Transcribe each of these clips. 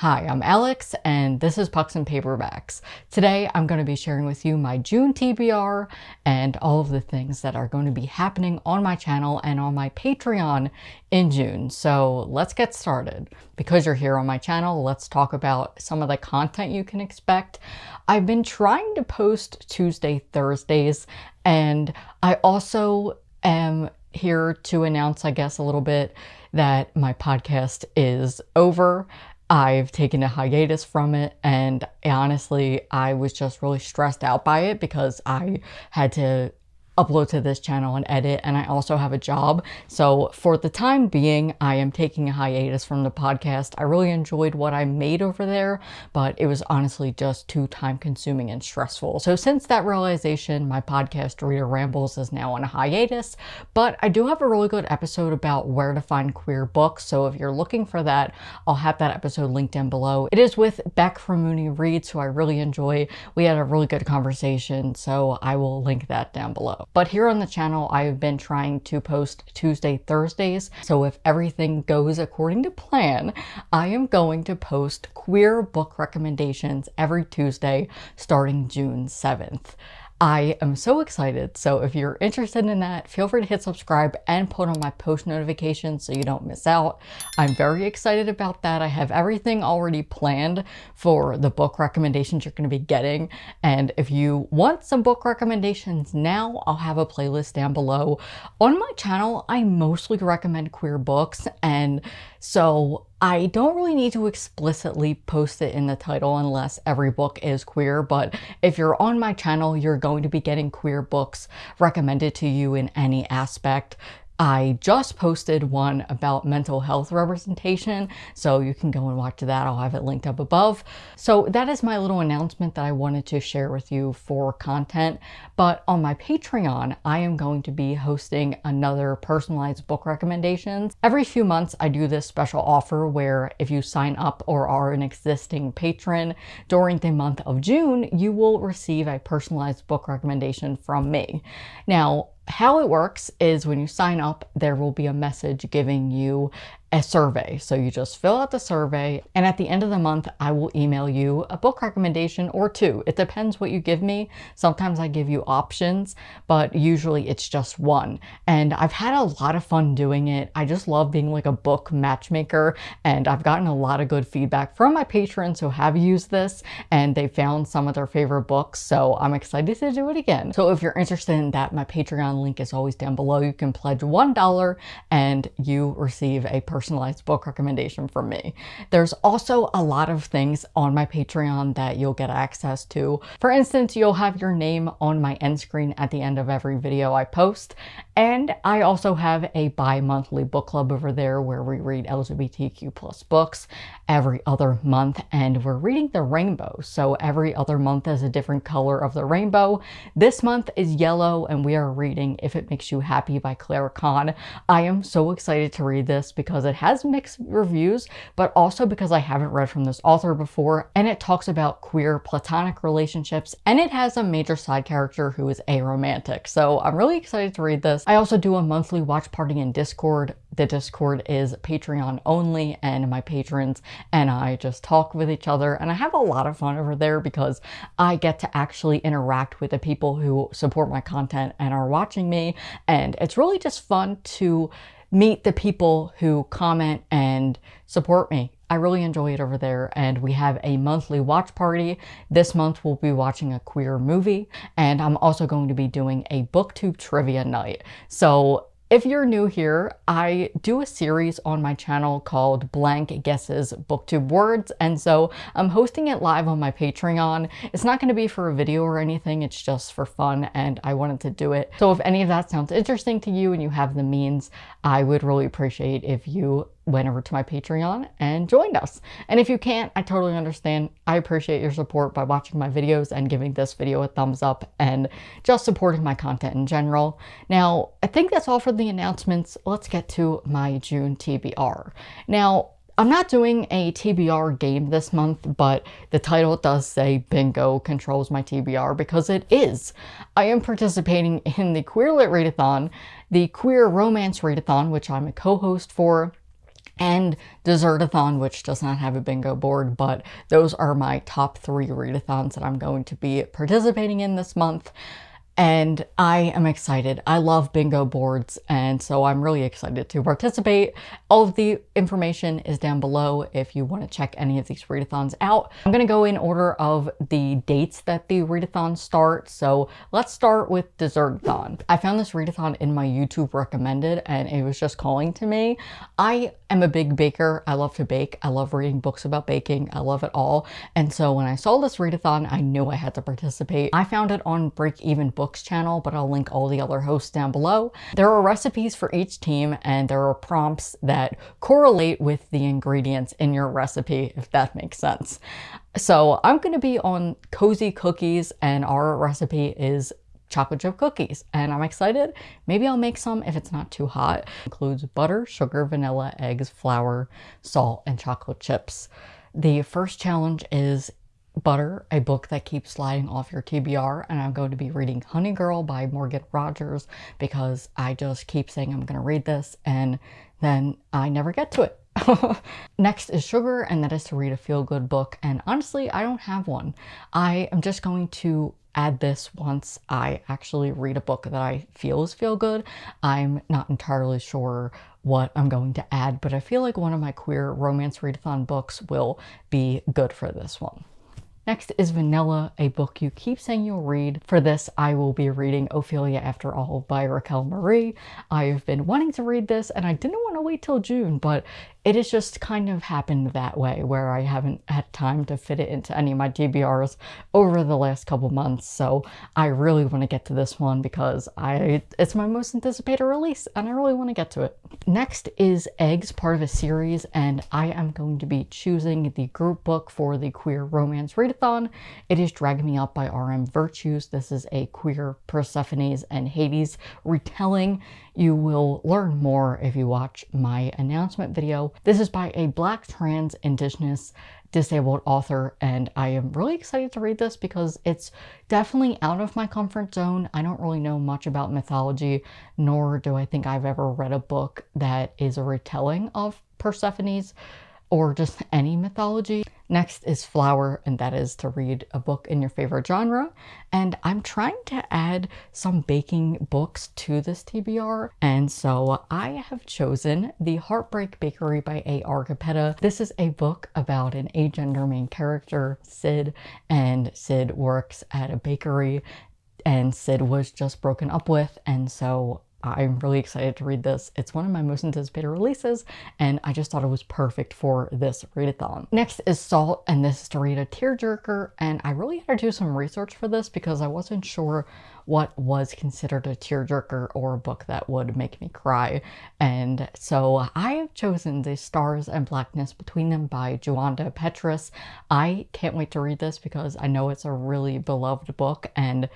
Hi, I'm Alex and this is Pucks and Paperbacks. Today I'm going to be sharing with you my June TBR and all of the things that are going to be happening on my channel and on my Patreon in June. So let's get started. Because you're here on my channel, let's talk about some of the content you can expect. I've been trying to post Tuesday, Thursdays, and I also am here to announce, I guess, a little bit that my podcast is over. I've taken a hiatus from it and honestly, I was just really stressed out by it because I had to upload to this channel and edit and I also have a job. So for the time being, I am taking a hiatus from the podcast. I really enjoyed what I made over there, but it was honestly just too time consuming and stressful. So since that realization, my podcast Reader Rambles is now on a hiatus, but I do have a really good episode about where to find queer books. So if you're looking for that, I'll have that episode linked down below. It is with Beck from Mooney Reads, who I really enjoy. We had a really good conversation, so I will link that down below. But here on the channel, I've been trying to post Tuesday, Thursdays. So if everything goes according to plan, I am going to post queer book recommendations every Tuesday starting June 7th. I am so excited. So if you're interested in that, feel free to hit subscribe and put on my post notifications so you don't miss out. I'm very excited about that. I have everything already planned for the book recommendations you're going to be getting. And if you want some book recommendations now, I'll have a playlist down below. On my channel, I mostly recommend queer books. And so I don't really need to explicitly post it in the title unless every book is queer, but if you're on my channel, you're going to be getting queer books recommended to you in any aspect. I just posted one about mental health representation, so you can go and watch that. I'll have it linked up above. So that is my little announcement that I wanted to share with you for content. But on my Patreon, I am going to be hosting another personalized book recommendations. Every few months, I do this special offer where if you sign up or are an existing patron during the month of June, you will receive a personalized book recommendation from me. Now, how it works is when you sign up, there will be a message giving you a survey. So you just fill out the survey and at the end of the month, I will email you a book recommendation or two. It depends what you give me. Sometimes I give you options, but usually it's just one. And I've had a lot of fun doing it. I just love being like a book matchmaker and I've gotten a lot of good feedback from my patrons who have used this and they found some of their favorite books. So I'm excited to do it again. So if you're interested in that, my Patreon link is always down below. You can pledge $1 and you receive a personal personalized book recommendation from me. There's also a lot of things on my Patreon that you'll get access to. For instance, you'll have your name on my end screen at the end of every video I post. And I also have a bi-monthly book club over there where we read LGBTQ plus books every other month and we're reading the rainbow. So every other month is a different color of the rainbow. This month is yellow and we are reading If It Makes You Happy by Clara Kann. I am so excited to read this because it has mixed reviews, but also because I haven't read from this author before, and it talks about queer platonic relationships, and it has a major side character who is aromantic. So I'm really excited to read this. I also do a monthly watch party in Discord. The Discord is Patreon only, and my patrons and I just talk with each other, and I have a lot of fun over there because I get to actually interact with the people who support my content and are watching me, and it's really just fun to meet the people who comment and support me. I really enjoy it over there and we have a monthly watch party. This month we'll be watching a queer movie and I'm also going to be doing a booktube trivia night. So if you're new here, I do a series on my channel called Blank Guesses Booktube Words, and so I'm hosting it live on my Patreon. It's not going to be for a video or anything, it's just for fun, and I wanted to do it. So if any of that sounds interesting to you and you have the means, I would really appreciate if you went over to my Patreon and joined us. And if you can't, I totally understand. I appreciate your support by watching my videos and giving this video a thumbs up and just supporting my content in general. Now, I think that's all for the announcements. Let's get to my June TBR. Now, I'm not doing a TBR game this month, but the title does say Bingo controls my TBR because it is. I am participating in the Queer Lit Readathon, the Queer Romance Readathon, which I'm a co-host for, and Dessertathon, which does not have a bingo board, but those are my top three readathons that I'm going to be participating in this month and I am excited. I love bingo boards and so I'm really excited to participate. All of the information is down below if you want to check any of these readathons out. I'm going to go in order of the dates that the readathons start. So let's start with Dessertathon. I found this readathon in my YouTube recommended and it was just calling to me. I am a big baker. I love to bake. I love reading books about baking. I love it all. And so when I saw this readathon, I knew I had to participate. I found it on Break Even Book Books channel, but I'll link all the other hosts down below. There are recipes for each team and there are prompts that correlate with the ingredients in your recipe, if that makes sense. So I'm going to be on Cozy Cookies and our recipe is chocolate chip cookies and I'm excited. Maybe I'll make some if it's not too hot. It includes butter, sugar, vanilla, eggs, flour, salt, and chocolate chips. The first challenge is Butter, a book that keeps sliding off your TBR, and I'm going to be reading Honey Girl by Morgan Rogers because I just keep saying I'm going to read this and then I never get to it. Next is Sugar, and that is to read a feel-good book, and honestly, I don't have one. I am just going to add this once I actually read a book that I feel is feel good. I'm not entirely sure what I'm going to add, but I feel like one of my queer romance readathon books will be good for this one. Next is Vanilla, a book you keep saying you'll read. For this, I will be reading Ophelia After All by Racquel Marie. I've been wanting to read this and I didn't want to wait till June, but it has just kind of happened that way where I haven't had time to fit it into any of my TBRs over the last couple months. So I really want to get to this one because I it's my most anticipated release and I really want to get to it. Next is Eggs, part of a series, and I am going to be choosing the group book for the Queer Romance Readathon. It is Drag Me Up by R.M. Virtues. This is a queer Persephone's and Hades retelling. You will learn more if you watch my announcement video. This is by a Black trans indigenous disabled author and I am really excited to read this because it's definitely out of my comfort zone. I don't really know much about mythology nor do I think I've ever read a book that is a retelling of Persephone's or just any mythology. Next is Flower, and that is to read a book in your favorite genre. And I'm trying to add some baking books to this TBR. And so I have chosen The Heartbreak Bakery by A.R. Capetta. This is a book about an agender main character, Syd, and Syd works at a bakery and Syd was just broken up with. And so I'm really excited to read this. It's one of my most anticipated releases, and I just thought it was perfect for this readathon. Next is Salt, and this is to read a tearjerker, and I really had to do some research for this because I wasn't sure what was considered a tearjerker or a book that would make me cry. And so I have chosen The Stars and Blackness Between Them by Junauda Petrus. I can't wait to read this because I know it's a really beloved book, and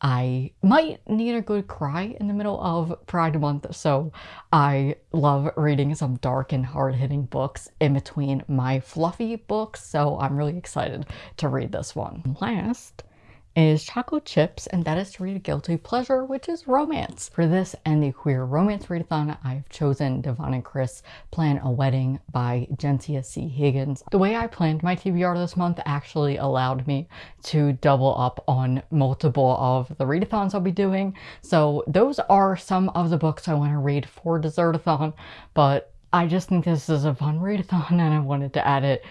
I might need a good cry in the middle of Pride Month, so I love reading some dark and hard-hitting books in between my fluffy books, so I'm really excited to read this one. Last is chocolate chips, and that is to read a guilty pleasure, which is romance. For this and the queer romance readathon, I've chosen Devon and Chris Plan a Wedding by Gentia C. Higgins. The way I planned my TBR this month actually allowed me to double up on multiple of the readathons I'll be doing. So those are some of the books I want to read for Dessertathon, but I just think this is a fun readathon and I wanted to add it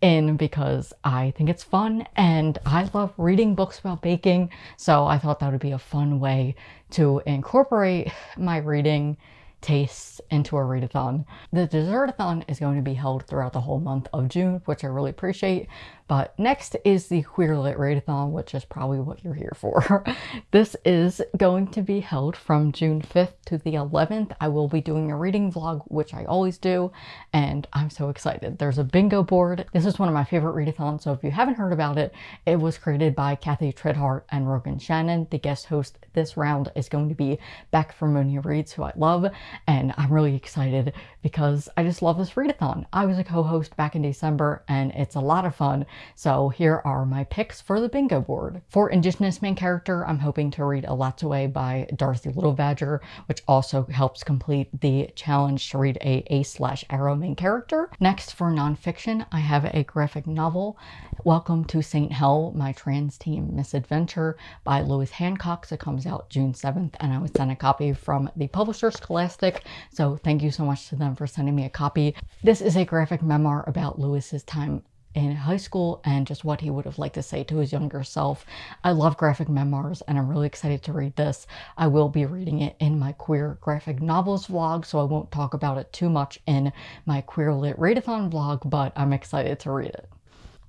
in because I think it's fun and I love reading books about baking. So I thought that would be a fun way to incorporate my reading tastes into a readathon. The Dessertathon is going to be held throughout the whole month of June, which I really appreciate. But next is the Queer Lit Readathon, which is probably what you're here for. this is going to be held from June 5th to the 11th. I will be doing a reading vlog, which I always do, and I'm so excited. There's a bingo board. This is one of my favorite readathons, so if you haven't heard about it, it was created by Kathy Trithardt and Rogan Shannon. The guest host this round is going to be Beck from Monia Reads, who I love. And I'm really excited because I just love this readathon. I was a co-host back in December and it's a lot of fun. So here are my picks for the bingo board. For Indigenous main character, I'm hoping to read Elatsoe by Darcie Little Badger, which also helps complete the challenge to read a A slash Aro main character. Next for nonfiction, I have a graphic novel, Welcome to St. Hell, My Trans Teen Misadventure by Lewis Hancock. It comes out June 7th and I was sent a copy from the publisher Scholastic. So thank you so much to them for sending me a copy. This is a graphic memoir about Lewis's time in high school and just what he would have liked to say to his younger self. I love graphic memoirs and I'm really excited to read this. I will be reading it in my queer graphic novels vlog, so I won't talk about it too much in my queer lit readathon vlog, but I'm excited to read it.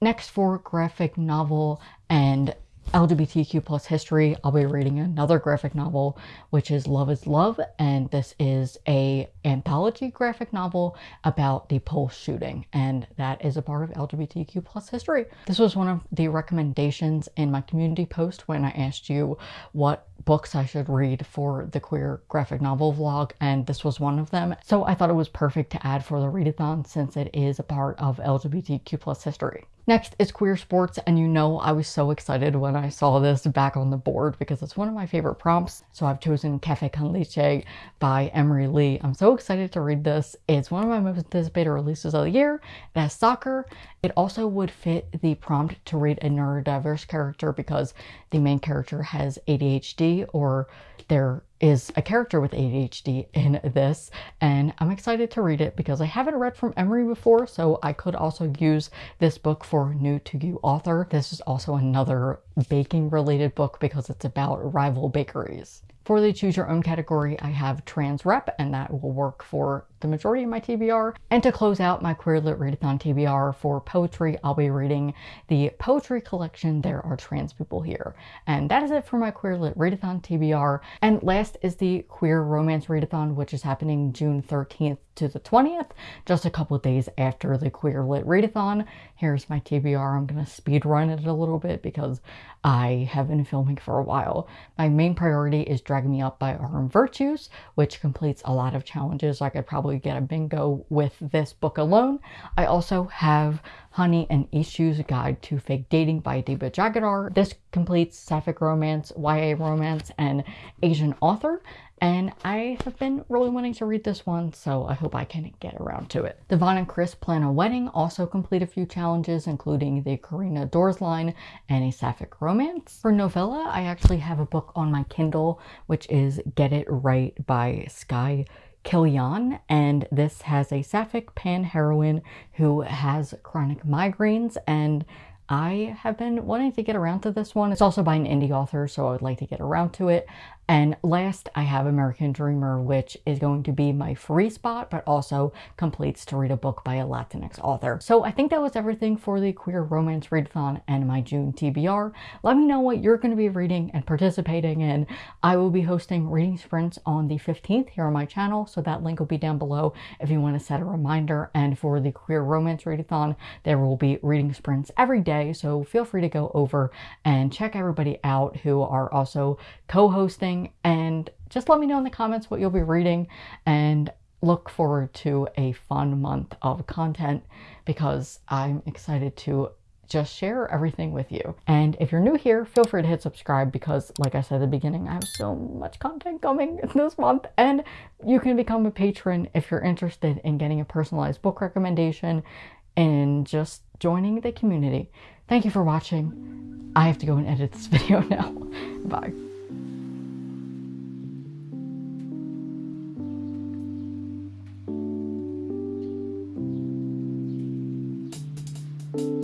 Next for graphic novel and LGBTQ plus history, I'll be reading another graphic novel, which is Love is Love, and this is a anthology graphic novel about the Pulse shooting, and that is a part of LGBTQ plus history. This was one of the recommendations in my community post when I asked you what books I should read for the queer graphic novel vlog, and this was one of them. So I thought it was perfect to add for the readathon since it is a part of LGBTQ plus history. Next is queer sports, and you know I was so excited when I saw this back on the board because it's one of my favorite prompts. So I've chosen Cafe Con Lychee by Emery Lee. I'm so excited to read this. It's one of my most anticipated releases of the year. It has soccer. It also would fit the prompt to read a neurodiverse character because the main character has ADHD or there is a character with ADHD in this and I'm excited to read it because I haven't read from Emery before so I could also use this book for new to you author. This is also another baking related book because it's about rival bakeries. For the choose your own category, I have trans rep and that will work for the majority of my TBR. And to close out my Queer Lit Readathon TBR for poetry, I'll be reading the poetry collection There Are Trans People Here. And that is it for my Queer Lit Readathon TBR. And last is the Queer Romance Readathon, which is happening June 13th to the 20th, just a couple days after the Queer Lit Readathon. Here's my TBR. I'm going to speed run it a little bit because I have been filming for a while. My main priority is Dragging Me Up by R.M. Virtues, which completes a lot of challenges. I could probably get a bingo with this book alone. I also have Hani and Ishu's Guide to Fake Dating by Adiba Jaigirdar. This completes sapphic romance, YA romance, and Asian author and I have been really wanting to read this one, so I hope I can get around to it. Devon and Chris Plan a Wedding also complete a few challenges, including the Carina Adores line and a sapphic romance. For novella, I actually have a book on my Kindle, which is Get It Right by Skye Kilaen, and this has a sapphic pan heroine who has chronic migraines and I have been wanting to get around to this one. It's also by an indie author, so I would like to get around to it. And last, I have American Dreamer, which is going to be my free spot, but also completes to read a book by a Latinx author. So I think that was everything for the Queer Romance Readathon and my June TBR. Let me know what you're going to be reading and participating in. I will be hosting reading sprints on the 15th here on my channel, so that link will be down below if you want to set a reminder. And for the Queer Romance Readathon, there will be reading sprints every day, so feel free to go over and check everybody out who are also co-hosting and just let me know in the comments what you'll be reading and look forward to a fun month of content because I'm excited to just share everything with you. And if you're new here, feel free to hit subscribe because like I said at the beginning, I have so much content coming this month and you can become a patron if you're interested in getting a personalized book recommendation and just joining the community. Thank you for watching. I have to go and edit this video now. Bye.